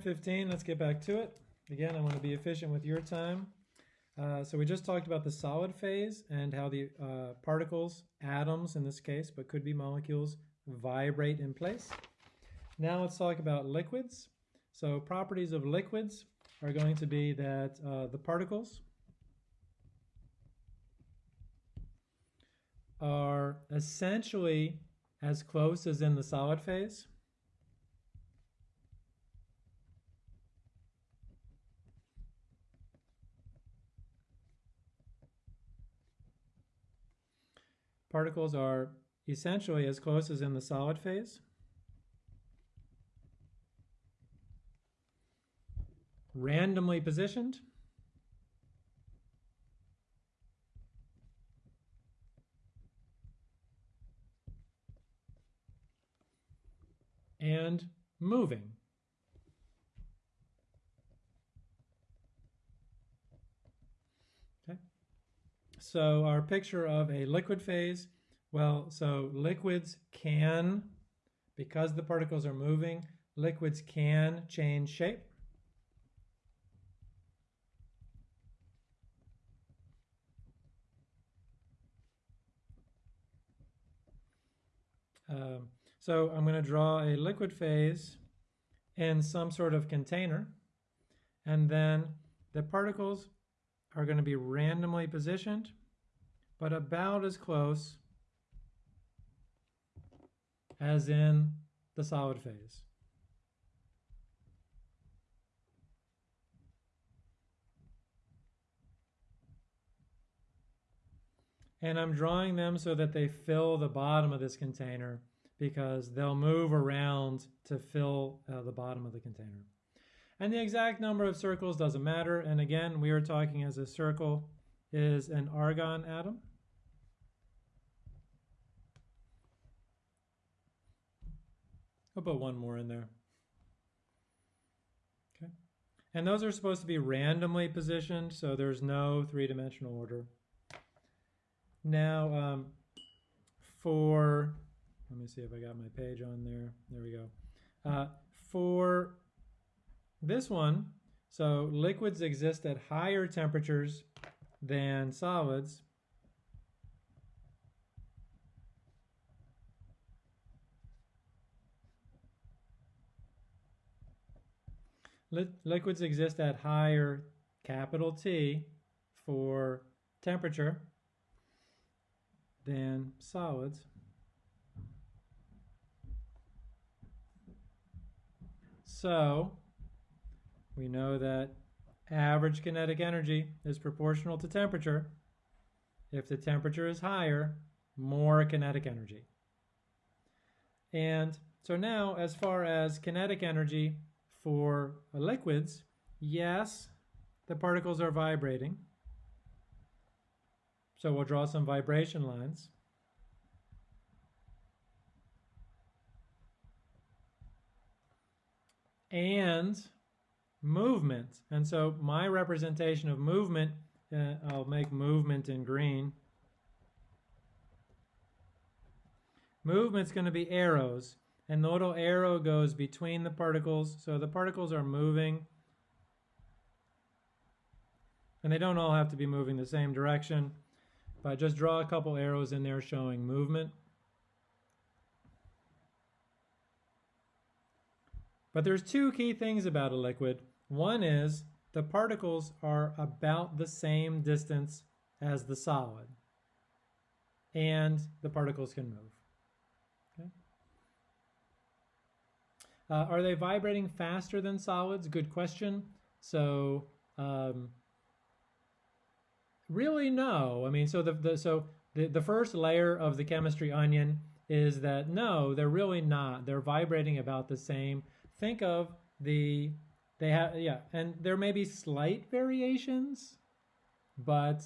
15, let's get back to it. Again, I want to be efficient with your time. Uh, so we just talked about the solid phase and how the uh, particles, atoms in this case, but could be molecules, vibrate in place. Now let's talk about liquids. So properties of liquids are going to be that uh, the particles are essentially as close as in the solid phase. Particles are essentially as close as in the solid phase. Randomly positioned. and moving. So our picture of a liquid phase, well, so liquids can, because the particles are moving, liquids can change shape. Um, so I'm going to draw a liquid phase in some sort of container, and then the particles are going to be randomly positioned but about as close as in the solid phase. And I'm drawing them so that they fill the bottom of this container because they'll move around to fill uh, the bottom of the container. And the exact number of circles doesn't matter. And again, we are talking as a circle is an argon atom. I'll put one more in there. Okay. And those are supposed to be randomly positioned, so there's no three-dimensional order. Now, um, for, let me see if I got my page on there. There we go. Uh, for this one, so liquids exist at higher temperatures than solids. liquids exist at higher capital T for temperature than solids. So we know that average kinetic energy is proportional to temperature. If the temperature is higher, more kinetic energy. And so now as far as kinetic energy for liquids, yes, the particles are vibrating. So we'll draw some vibration lines. And movement. And so my representation of movement, uh, I'll make movement in green. Movement's going to be arrows and the little arrow goes between the particles. So the particles are moving. And they don't all have to be moving the same direction, but just draw a couple arrows in there showing movement. But there's two key things about a liquid. One is the particles are about the same distance as the solid, and the particles can move. Uh, are they vibrating faster than solids? Good question. So um, really no. I mean, so the, the so the, the first layer of the chemistry onion is that no, they're really not. They're vibrating about the same. Think of the they have yeah, and there may be slight variations, but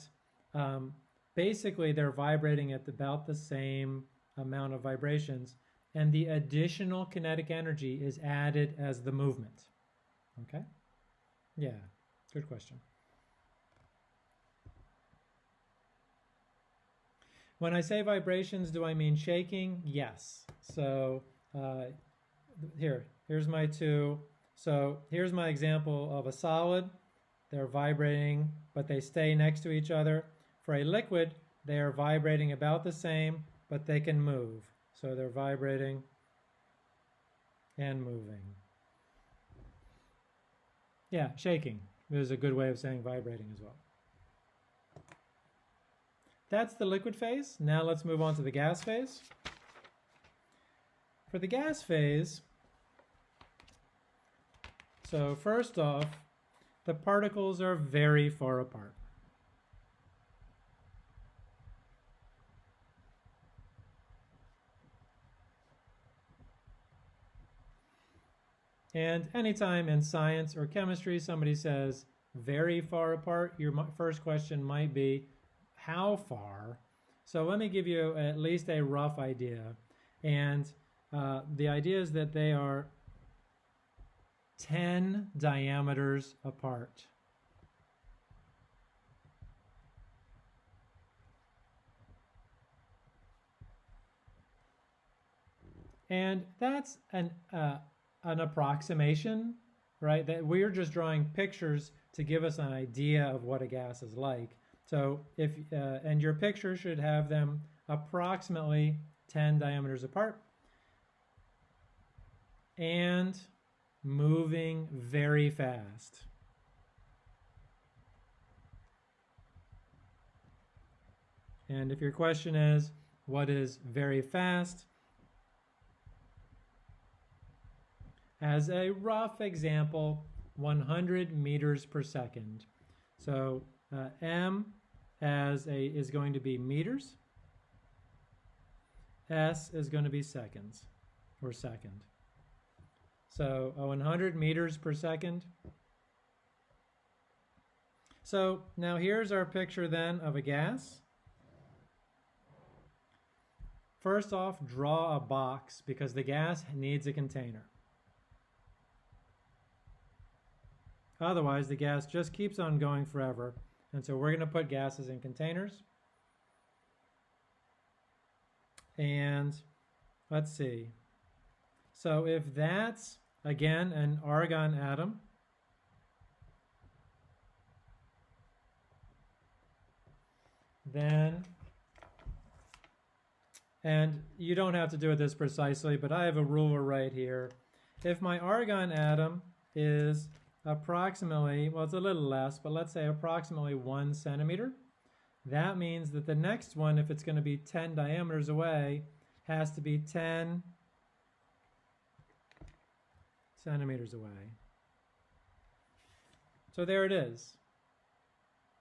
um, basically they're vibrating at about the same amount of vibrations and the additional kinetic energy is added as the movement. Okay? Yeah, good question. When I say vibrations, do I mean shaking? Yes. So uh, here, here's my two. So here's my example of a solid. They're vibrating, but they stay next to each other. For a liquid, they are vibrating about the same, but they can move. So they're vibrating and moving. Yeah, shaking is a good way of saying vibrating as well. That's the liquid phase. Now let's move on to the gas phase. For the gas phase, so first off, the particles are very far apart. And anytime in science or chemistry somebody says very far apart, your first question might be, how far? So let me give you at least a rough idea. And uh, the idea is that they are 10 diameters apart. And that's an, uh, an approximation, right? That we're just drawing pictures to give us an idea of what a gas is like. So if, uh, and your picture should have them approximately 10 diameters apart and moving very fast. And if your question is, what is very fast? As a rough example, 100 meters per second. So uh, M as a is going to be meters. S is going to be seconds or second. So 100 meters per second. So now here's our picture then of a gas. First off, draw a box because the gas needs a container. Otherwise, the gas just keeps on going forever and so we're going to put gases in containers. And let's see. So if that's, again, an argon atom, then, and you don't have to do it this precisely, but I have a ruler right here. If my argon atom is approximately, well, it's a little less, but let's say approximately one centimeter. That means that the next one, if it's going to be 10 diameters away, has to be 10 centimeters away. So there it is.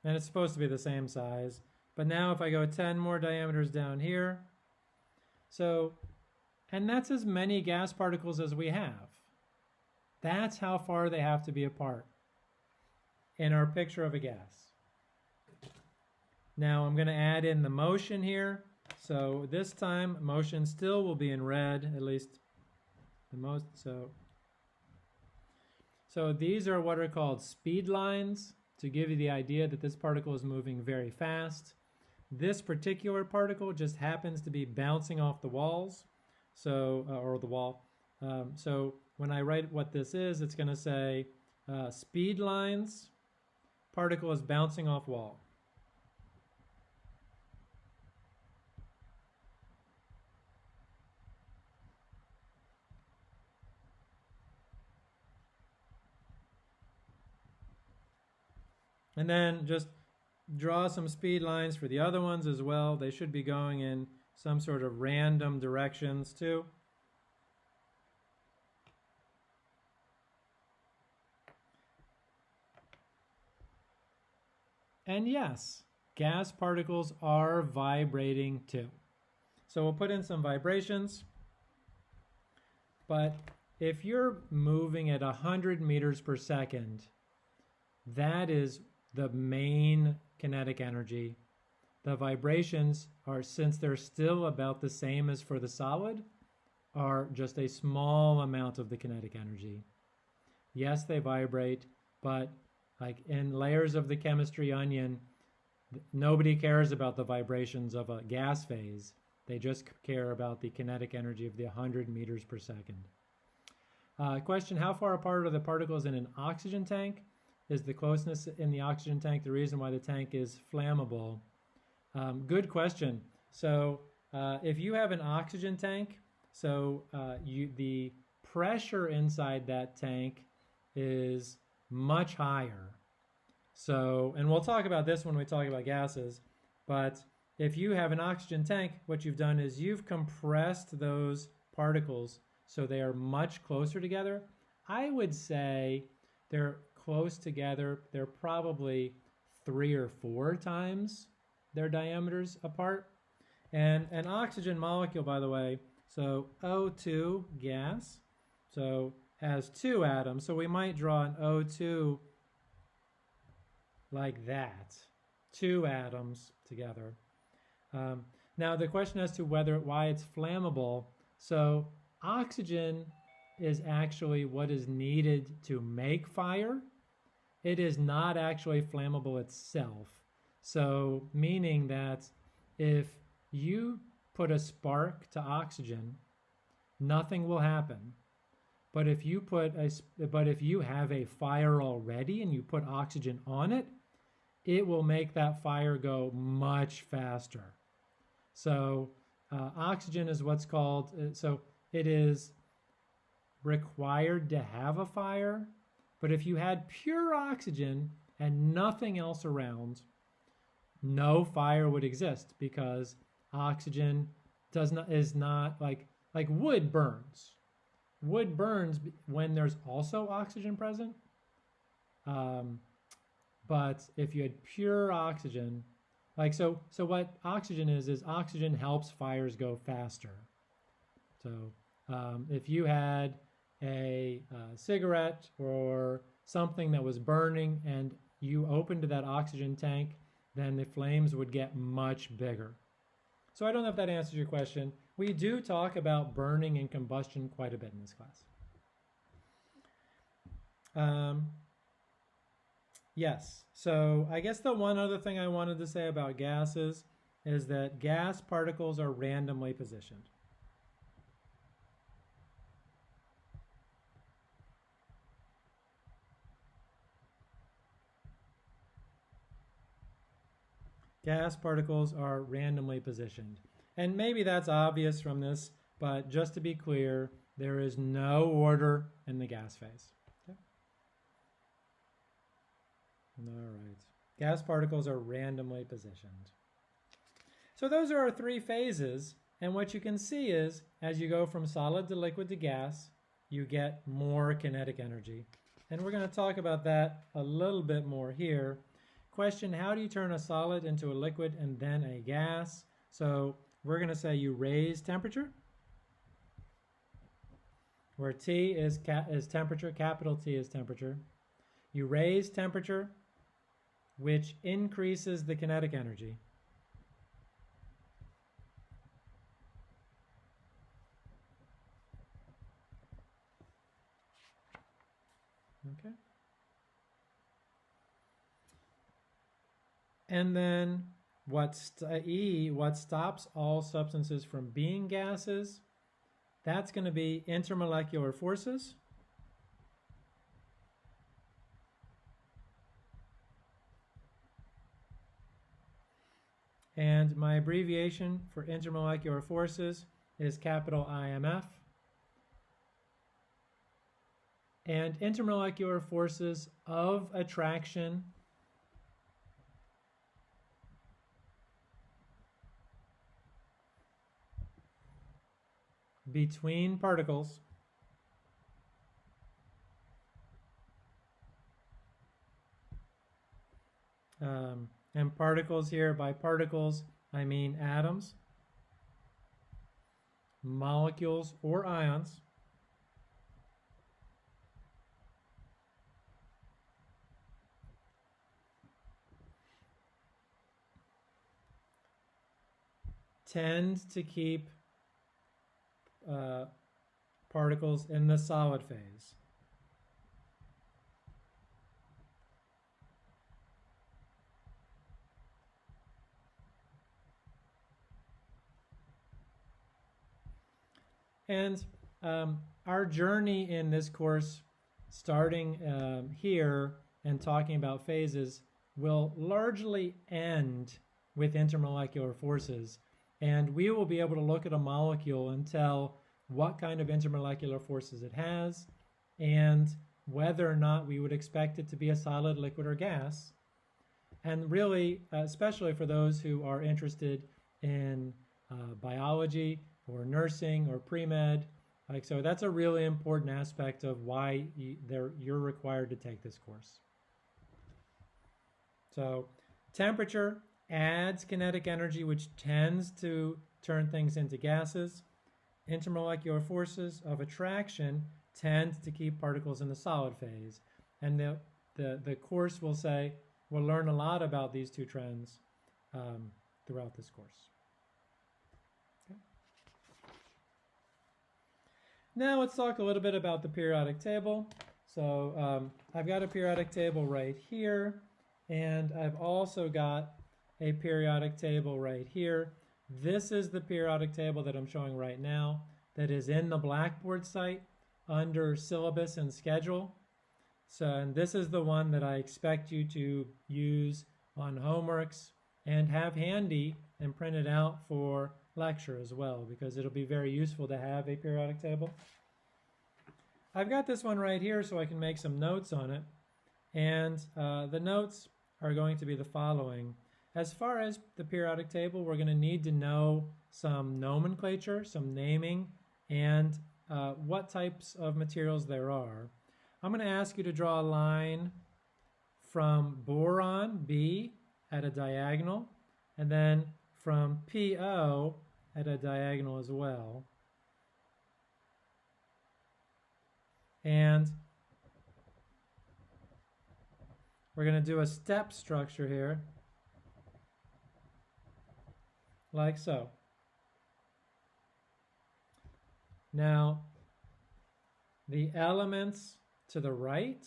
And it's supposed to be the same size. But now if I go 10 more diameters down here, so, and that's as many gas particles as we have. That's how far they have to be apart in our picture of a gas. Now I'm going to add in the motion here. So this time motion still will be in red, at least the most. So, so these are what are called speed lines to give you the idea that this particle is moving very fast. This particular particle just happens to be bouncing off the walls, so uh, or the wall. Um, so when I write what this is, it's going to say uh, speed lines, particle is bouncing off wall. And then just draw some speed lines for the other ones as well. They should be going in some sort of random directions too. And yes, gas particles are vibrating too. So we'll put in some vibrations. But if you're moving at 100 meters per second, that is the main kinetic energy. The vibrations are, since they're still about the same as for the solid, are just a small amount of the kinetic energy. Yes, they vibrate, but like in layers of the chemistry onion, nobody cares about the vibrations of a gas phase. They just care about the kinetic energy of the 100 meters per second. Uh, question, how far apart are the particles in an oxygen tank? Is the closeness in the oxygen tank the reason why the tank is flammable? Um, good question. So uh, if you have an oxygen tank, so uh, you, the pressure inside that tank is much higher. So, and we'll talk about this when we talk about gases, but if you have an oxygen tank, what you've done is you've compressed those particles so they are much closer together. I would say they're close together. They're probably three or four times their diameters apart. And an oxygen molecule, by the way, so O2 gas, so has two atoms. So we might draw an O2 like that, two atoms together. Um, now the question as to whether why it's flammable. So oxygen is actually what is needed to make fire. It is not actually flammable itself. So meaning that if you put a spark to oxygen, nothing will happen. But if you put a but if you have a fire already and you put oxygen on it, it will make that fire go much faster. So uh, oxygen is what's called, uh, so it is required to have a fire, but if you had pure oxygen and nothing else around, no fire would exist because oxygen does not is not like like wood burns. Wood burns when there's also oxygen present. Um, but if you had pure oxygen, like so, so what oxygen is is oxygen helps fires go faster. So um, if you had a, a cigarette or something that was burning and you opened that oxygen tank, then the flames would get much bigger. So I don't know if that answers your question. We do talk about burning and combustion quite a bit in this class. Um, Yes. So I guess the one other thing I wanted to say about gases is that gas particles are randomly positioned. Gas particles are randomly positioned. And maybe that's obvious from this, but just to be clear, there is no order in the gas phase. All right. Gas particles are randomly positioned. So those are our three phases. And what you can see is as you go from solid to liquid to gas, you get more kinetic energy. And we're going to talk about that a little bit more here. Question, how do you turn a solid into a liquid and then a gas? So we're going to say you raise temperature, where T is, is temperature, capital T is temperature. You raise temperature, which increases the kinetic energy. Okay. And then what E, what stops all substances from being gases, that's going to be intermolecular forces. And my abbreviation for intermolecular forces is capital IMF. And intermolecular forces of attraction between particles um, and particles here, by particles, I mean atoms, molecules, or ions. tend to keep uh, particles in the solid phase. And um, our journey in this course, starting um, here and talking about phases, will largely end with intermolecular forces. And we will be able to look at a molecule and tell what kind of intermolecular forces it has and whether or not we would expect it to be a solid, liquid, or gas. And really, especially for those who are interested in uh, biology or nursing or pre-med, like so that's a really important aspect of why you, you're required to take this course. So temperature adds kinetic energy, which tends to turn things into gases. Intermolecular forces of attraction tend to keep particles in the solid phase. And the, the, the course will say, we'll learn a lot about these two trends um, throughout this course. Now let's talk a little bit about the periodic table. So um, I've got a periodic table right here. And I've also got a periodic table right here. This is the periodic table that I'm showing right now that is in the Blackboard site under syllabus and schedule. So, and this is the one that I expect you to use on homeworks and have handy and print it out for lecture as well because it'll be very useful to have a periodic table. I've got this one right here so I can make some notes on it. And uh, the notes are going to be the following. As far as the periodic table, we're going to need to know some nomenclature, some naming, and uh, what types of materials there are. I'm going to ask you to draw a line from boron, B, at a diagonal, and then from PO at a diagonal as well. And We're going to do a step structure here, like so. Now, the elements to the right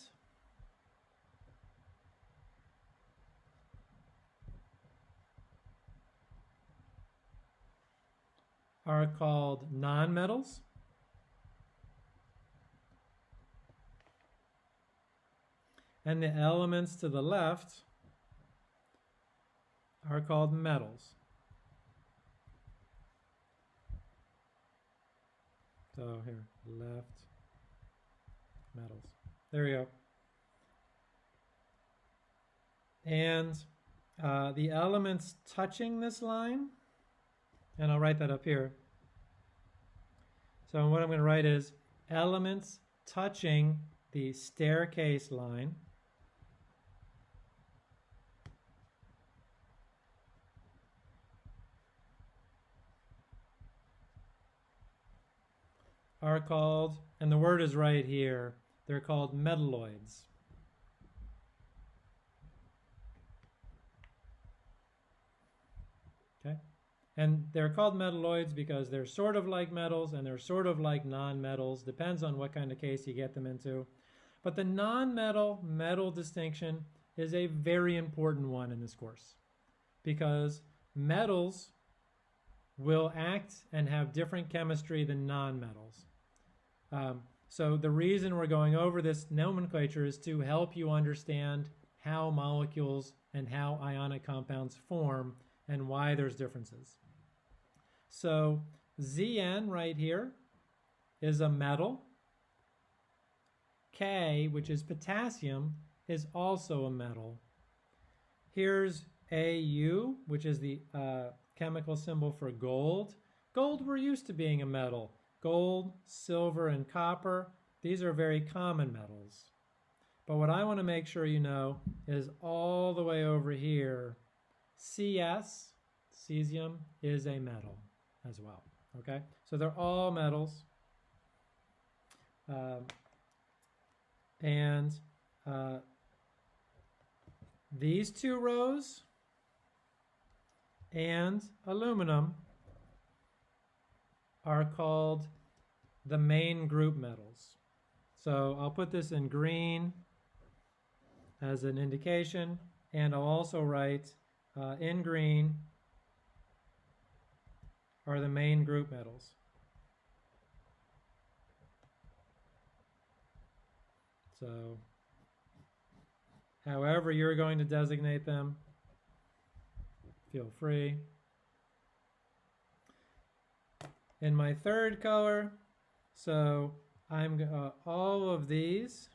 are called nonmetals. and the elements to the left are called metals. So here, left, metals. There we go. And uh, the elements touching this line, and I'll write that up here. So what I'm going to write is elements touching the staircase line. Are called, and the word is right here, they're called metalloids. Okay? And they're called metalloids because they're sort of like metals and they're sort of like non-metals, depends on what kind of case you get them into. But the non-metal metal distinction is a very important one in this course because metals will act and have different chemistry than non-metals. Um, so the reason we're going over this nomenclature is to help you understand how molecules and how ionic compounds form and why there's differences. So Zn right here is a metal. K, which is potassium, is also a metal. Here's Au, which is the uh, chemical symbol for gold. Gold, we're used to being a metal. Gold, silver, and copper, these are very common metals. But what I want to make sure you know is all the way over here, CS, cesium, is a metal as well. Okay, so they're all metals. Um, and uh, these two rows and aluminum are called the main group metals. So I'll put this in green as an indication, and I'll also write uh, in green are the main group metals. So however you're going to designate them, feel free. In my third color, so I'm uh, all of these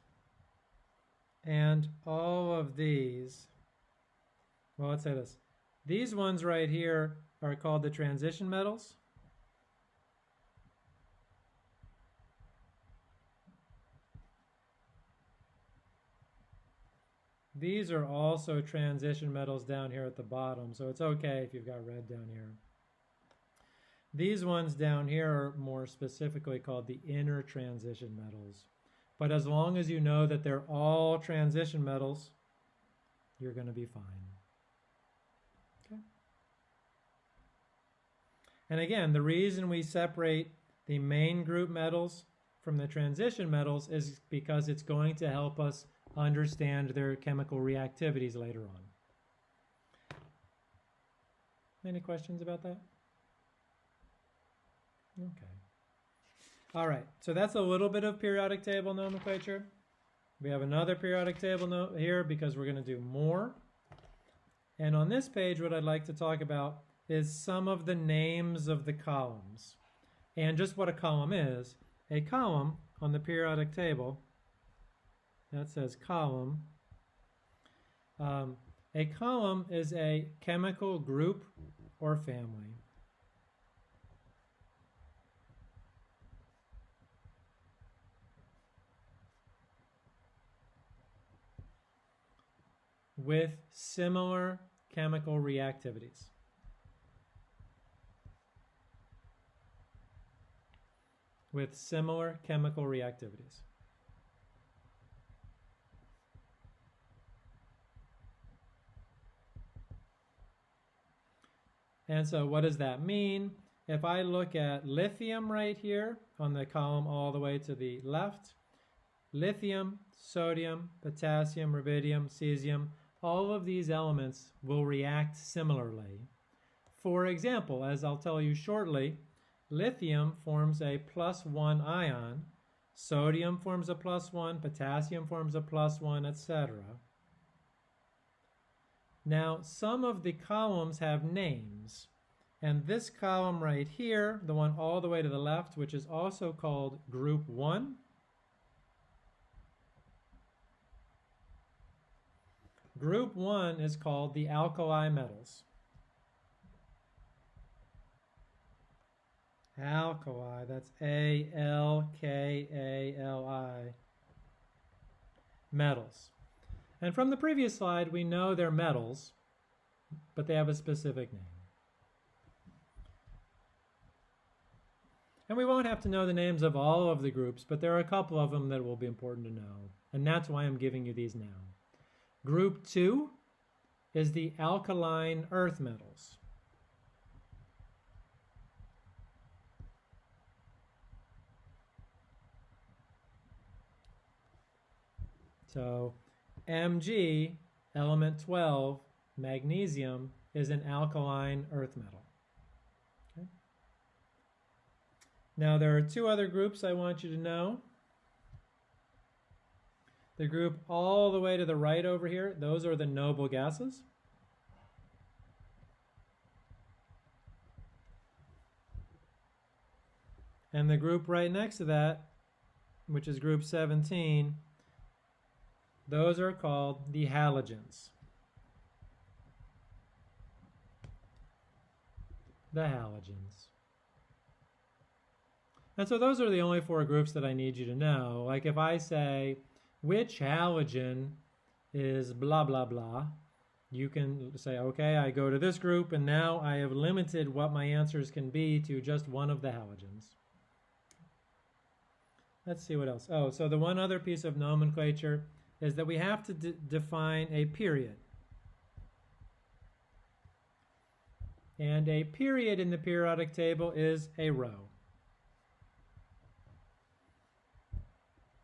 and all of these. Well, let's say this. These ones right here are called the transition metals. These are also transition metals down here at the bottom, so it's okay if you've got red down here. These ones down here are more specifically called the inner transition metals. But as long as you know that they're all transition metals, you're going to be fine. Okay. And again, the reason we separate the main group metals from the transition metals is because it's going to help us understand their chemical reactivities later on. Any questions about that? Okay. All right, so that's a little bit of periodic table nomenclature. We have another periodic table note here because we're going to do more. And on this page, what I'd like to talk about is some of the names of the columns. And just what a column is. A column on the periodic table, that says column. Um, a column is a chemical group or family. With similar chemical reactivities. With similar chemical reactivities. And so what does that mean? If I look at lithium right here on the column all the way to the left, lithium, sodium, potassium, rubidium, cesium, all of these elements will react similarly. For example, as I'll tell you shortly, lithium forms a plus one ion, sodium forms a plus one, potassium forms a plus one, etc. Now, some of the columns have names, and this column right here, the one all the way to the left, which is also called group one, Group 1 is called the alkali metals. Alkali, that's A-L-K-A-L-I. Metals. And from the previous slide, we know they're metals, but they have a specific name. And we won't have to know the names of all of the groups, but there are a couple of them that will be important to know. And that's why I'm giving you these now. Group 2 is the alkaline earth metals. So Mg, element 12, magnesium, is an alkaline earth metal. Okay. Now there are two other groups I want you to know. The group all the way to the right over here, those are the noble gases. And the group right next to that, which is group 17, those are called the halogens. The halogens. And so those are the only four groups that I need you to know. Like if I say which halogen is blah, blah, blah. You can say, okay, I go to this group, and now I have limited what my answers can be to just one of the halogens. Let's see what else. Oh, so the one other piece of nomenclature is that we have to define a period. And a period in the periodic table is a row.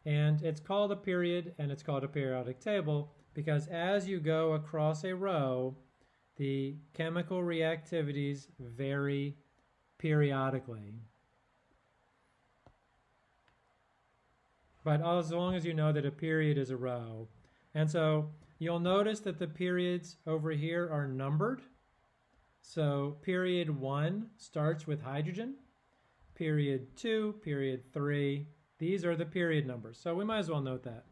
And it's called a period and it's called a periodic table because as you go across a row, the chemical reactivities vary periodically. but as long as you know that a period is a row. And so you'll notice that the periods over here are numbered. So period one starts with hydrogen, period two, period three. These are the period numbers. So we might as well note that.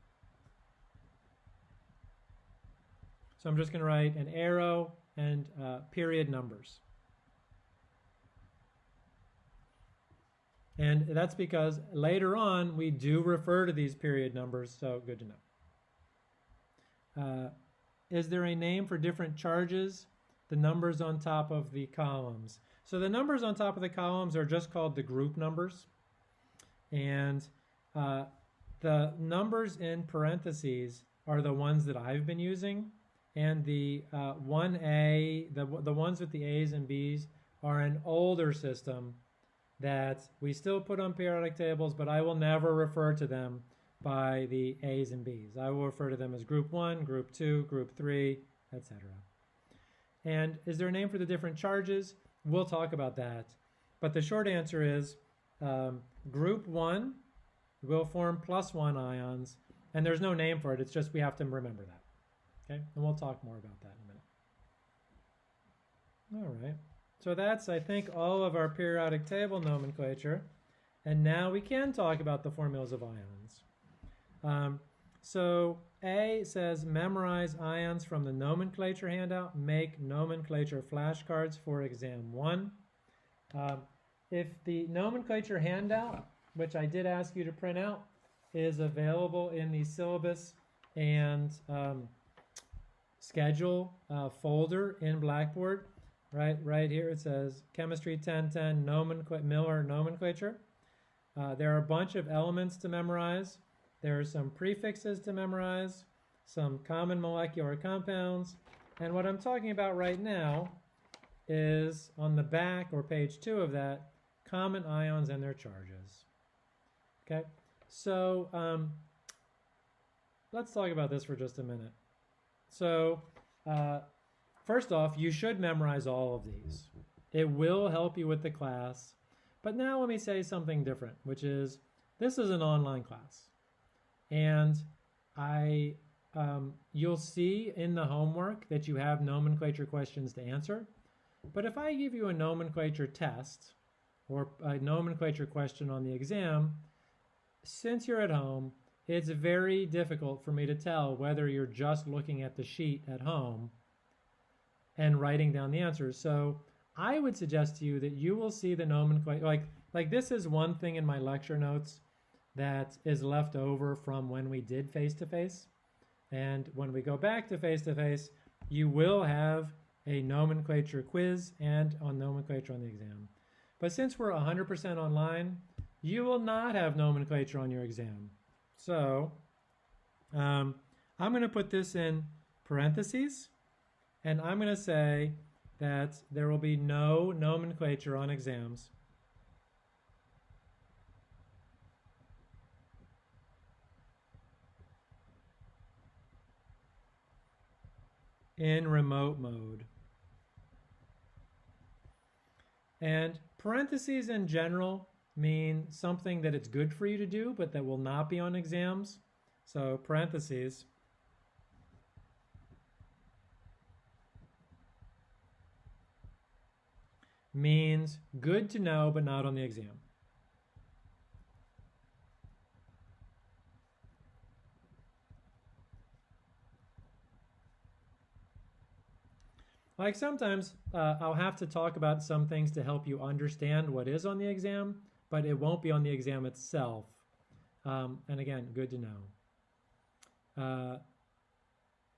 So I'm just going to write an arrow and uh, period numbers. And that's because later on we do refer to these period numbers, so good to know. Uh, is there a name for different charges? The numbers on top of the columns. So the numbers on top of the columns are just called the group numbers. And uh, the numbers in parentheses are the ones that I've been using. And the uh, 1A, the, the ones with the A's and B's are an older system that we still put on periodic tables, but I will never refer to them by the A's and B's. I will refer to them as group 1, group 2, group 3, etc. And is there a name for the different charges? We'll talk about that. But the short answer is um, group 1 will form plus 1 ions, and there's no name for it. It's just we have to remember that. Okay, and we'll talk more about that in a minute. All right. So that's, I think, all of our periodic table nomenclature. And now we can talk about the formulas of ions. Um, so A says memorize ions from the nomenclature handout. Make nomenclature flashcards for exam one. Um, if the nomenclature handout, which I did ask you to print out, is available in the syllabus and um, schedule uh, folder in Blackboard, right right here it says chemistry 1010 nomenclature Miller nomenclature. Uh, there are a bunch of elements to memorize. There are some prefixes to memorize, some common molecular compounds, and what I'm talking about right now is on the back or page two of that, common ions and their charges. Okay, so um, let's talk about this for just a minute. So uh, First off, you should memorize all of these. It will help you with the class. But now let me say something different, which is this is an online class. And I um, you'll see in the homework that you have nomenclature questions to answer. But if I give you a nomenclature test or a nomenclature question on the exam, since you're at home, it's very difficult for me to tell whether you're just looking at the sheet at home and writing down the answers. So I would suggest to you that you will see the nomenclature, like, like this is one thing in my lecture notes that is left over from when we did face-to-face. And when we go back to face-to-face, you will have a nomenclature quiz and on nomenclature on the exam. But since we're 100% online, you will not have nomenclature on your exam. So um, I'm going to put this in parentheses and I'm going to say that there will be no nomenclature on exams. in remote mode. And parentheses in general mean something that it's good for you to do, but that will not be on exams. So parentheses. means good to know, but not on the exam. Like sometimes uh, I'll have to talk about some things to help you understand what is on the exam, but it won't be on the exam itself. Um, and again, good to know. Uh,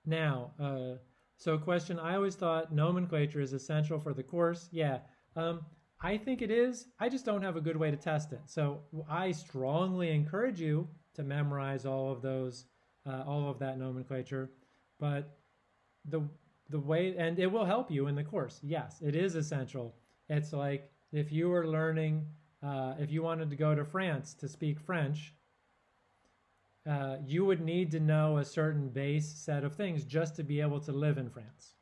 now, uh, so a question, I always thought nomenclature is essential for the course. Yeah, um, I think it is. I just don't have a good way to test it. So I strongly encourage you to memorize all of those, uh, all of that nomenclature. But the the way, and it will help you in the course. Yes, it is essential. It's like if you were learning, uh, if you wanted to go to France to speak French, uh, you would need to know a certain base set of things just to be able to live in France.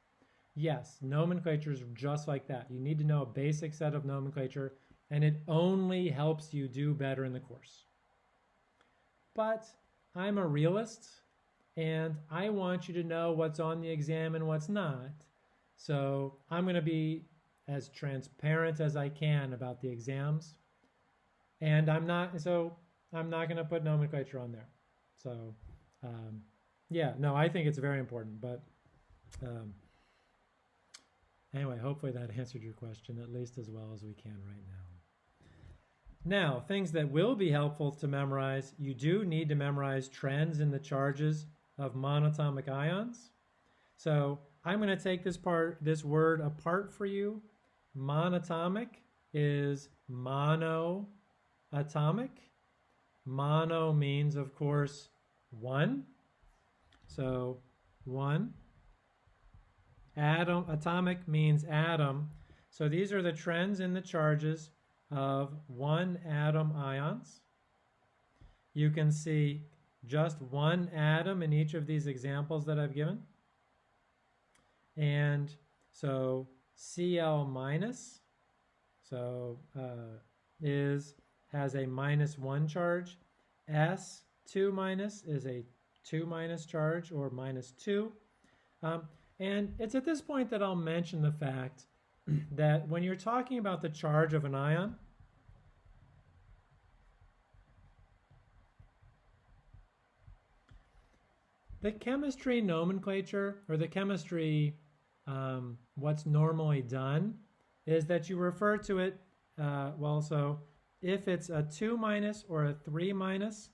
Yes, nomenclature is just like that. You need to know a basic set of nomenclature, and it only helps you do better in the course. but I'm a realist and I want you to know what's on the exam and what's not. So I'm going to be as transparent as I can about the exams. And I'm not, so I'm not going to put nomenclature on there. So, um, yeah, no, I think it's very important. But um, anyway, hopefully that answered your question at least as well as we can right now. Now, things that will be helpful to memorize, you do need to memorize trends in the charges of monatomic ions. So I'm going to take this part, this word apart for you. Monatomic is monoatomic. Mono means, of course, one. So one. Atom, atomic means atom. So these are the trends in the charges of one atom ions. You can see just one atom in each of these examples that I've given. And so Cl minus, so uh, is has a minus one charge. S2 minus is a two minus charge or minus two. Um, and it's at this point that I'll mention the fact that when you're talking about the charge of an ion, the chemistry nomenclature or the chemistry um, what's normally done is that you refer to it uh, well so if it's a 2 minus or a 3 minus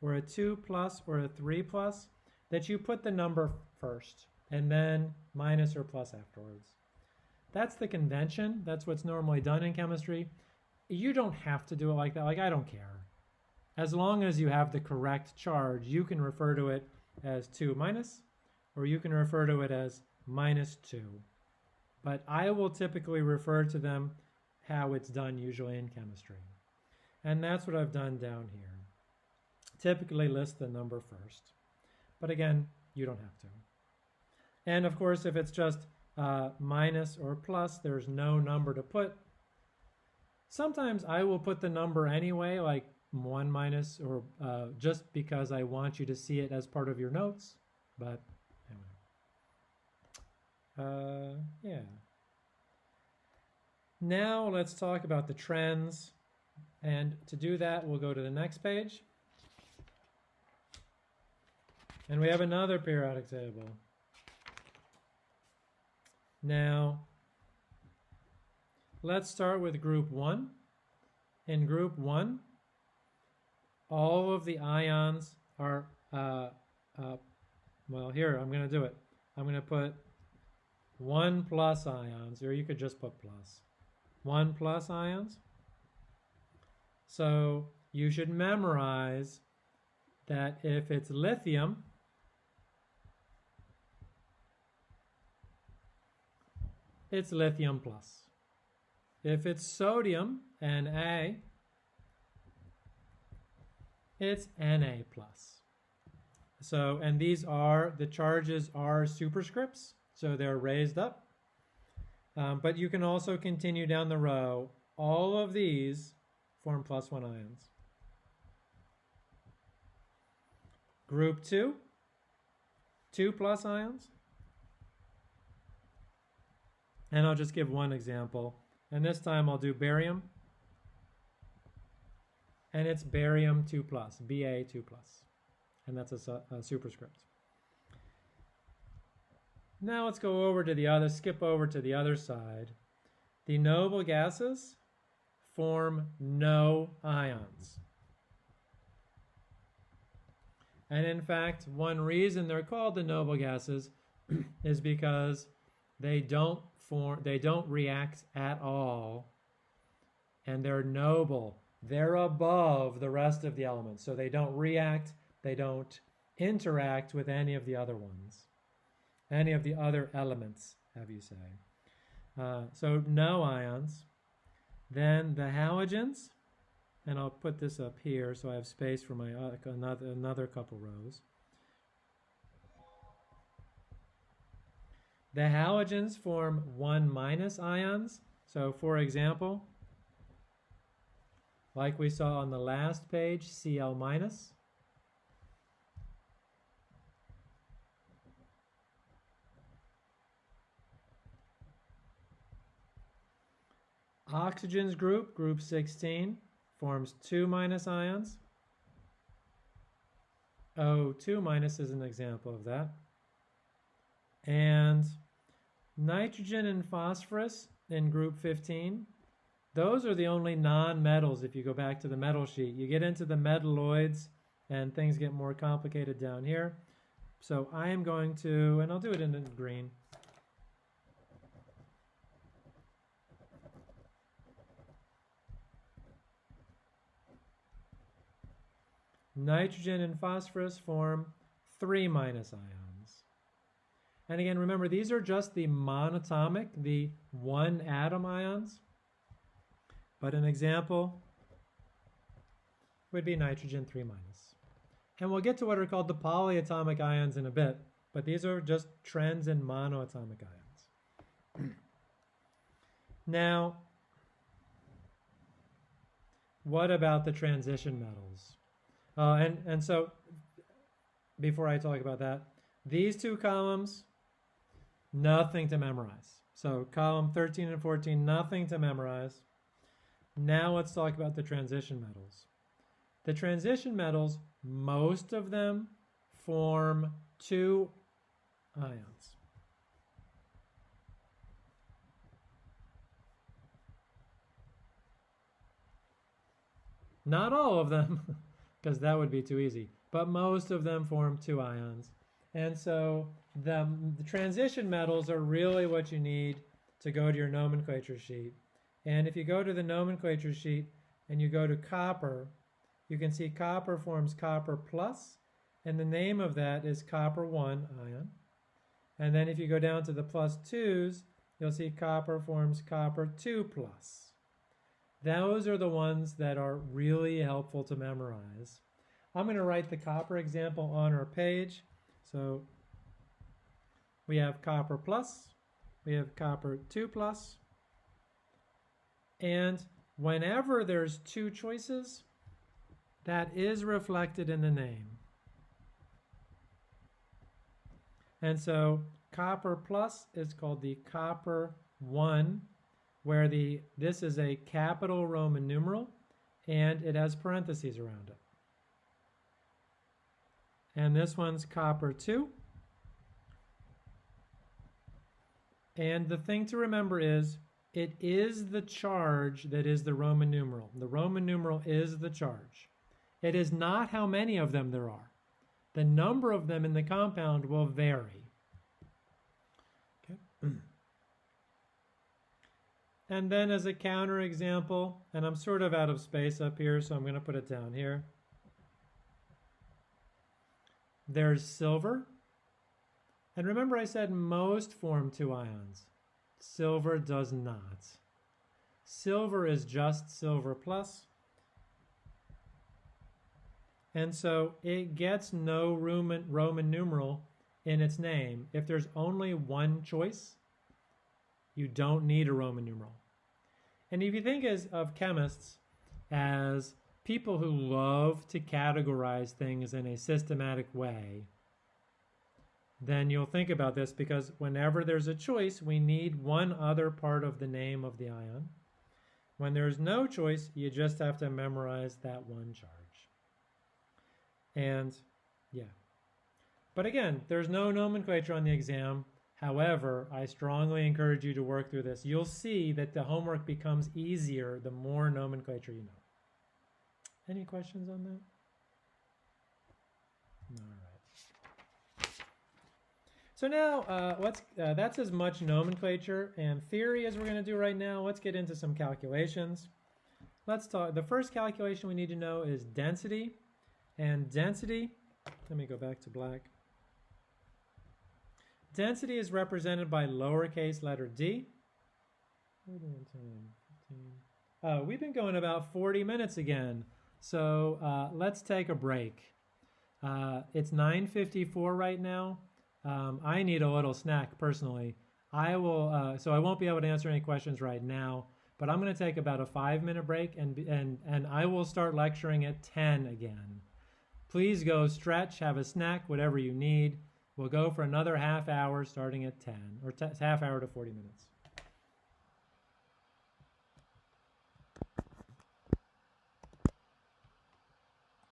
or a 2 plus or a 3 plus that you put the number first and then minus or plus afterwards. That's the convention. That's what's normally done in chemistry. You don't have to do it like that. Like, I don't care. As long as you have the correct charge, you can refer to it as 2 minus, or you can refer to it as minus 2. But I will typically refer to them how it's done usually in chemistry. And that's what I've done down here. Typically list the number first. But again, you don't have to. And of course, if it's just uh, minus or plus, there's no number to put. Sometimes I will put the number anyway, like 1 minus, or uh, just because I want you to see it as part of your notes. But anyway. Uh, yeah. Now let's talk about the trends. And to do that, we'll go to the next page. And we have another periodic table. Now, let's start with group 1. In group 1, all of the ions are, uh, uh, well, here, I'm going to do it. I'm going to put 1 plus ions, or you could just put plus. 1 plus ions. So you should memorize that if it's lithium, it's lithium plus. If it's sodium, Na, it's Na plus. So, and these are, the charges are superscripts, so they're raised up. Um, but you can also continue down the row. All of these form plus one ions. Group two, two plus ions. And I'll just give one example. And this time I'll do barium. And it's barium 2 plus, Ba 2 plus. And that's a, a superscript. Now let's go over to the other, skip over to the other side. The noble gases form no ions. And in fact, one reason they're called the noble gases is because they don't form, they don't react at all, and they're noble. They're above the rest of the elements, so they don't react, they don't interact with any of the other ones, any of the other elements, have you say. Uh, so no ions. Then the halogens, and I'll put this up here so I have space for my uh, another, another couple rows. The halogens form 1 minus ions. So for example, like we saw on the last page, Cl minus. Oxygen's group, group 16, forms two minus ions. O2 minus is an example of that. And nitrogen and phosphorus in group 15, those are the only non-metals if you go back to the metal sheet. You get into the metalloids and things get more complicated down here. So I am going to, and I'll do it in green. Nitrogen and phosphorus form three minus ions. And again, remember, these are just the monatomic, the one atom ions. But an example would be nitrogen 3 minus. And we'll get to what are called the polyatomic ions in a bit, but these are just trends in monoatomic ions. now, what about the transition metals? Uh, and, and so, before I talk about that, these two columns, nothing to memorize. So column 13 and 14, nothing to memorize. Now let's talk about the transition metals. The transition metals, most of them form two ions. Not all of them. because that would be too easy. But most of them form two ions. And so the, the transition metals are really what you need to go to your nomenclature sheet. And if you go to the nomenclature sheet and you go to copper, you can see copper forms copper plus, and the name of that is copper 1 ion. And then if you go down to the plus 2s, you'll see copper forms copper 2 plus. Those are the ones that are really helpful to memorize. I'm going to write the copper example on our page. So we have copper plus, we have copper 2 plus, and whenever there's two choices, that is reflected in the name. And so copper plus is called the copper 1 where the this is a capital Roman numeral and it has parentheses around it. And this one's copper 2. And the thing to remember is it is the charge that is the Roman numeral. The Roman numeral is the charge. It is not how many of them there are. The number of them in the compound will vary. Okay. And then as a counter example, and I'm sort of out of space up here, so I'm going to put it down here. There's silver. And remember I said most form two ions. Silver does not. Silver is just silver plus. And so it gets no Roman, Roman numeral in its name. If there's only one choice, you don't need a Roman numeral. And if you think as, of chemists as people who love to categorize things in a systematic way, then you'll think about this because whenever there's a choice, we need one other part of the name of the ion. When there's no choice, you just have to memorize that one charge. And yeah. But again, there's no nomenclature on the exam. However, I strongly encourage you to work through this. You'll see that the homework becomes easier the more nomenclature you know. Any questions on that? All right. So now, uh, let's, uh, that's as much nomenclature and theory as we're going to do right now. Let's get into some calculations. Let's talk, the first calculation we need to know is density. And density, let me go back to black. Density is represented by lowercase letter d. Uh, we've been going about 40 minutes again, so uh, let's take a break. Uh, it's 9.54 right now. Um, I need a little snack personally. I will, uh, so I won't be able to answer any questions right now, but I'm going to take about a five minute break and, and, and I will start lecturing at 10 again. Please go stretch, have a snack, whatever you need. We'll go for another half hour starting at 10, or half hour to 40 minutes.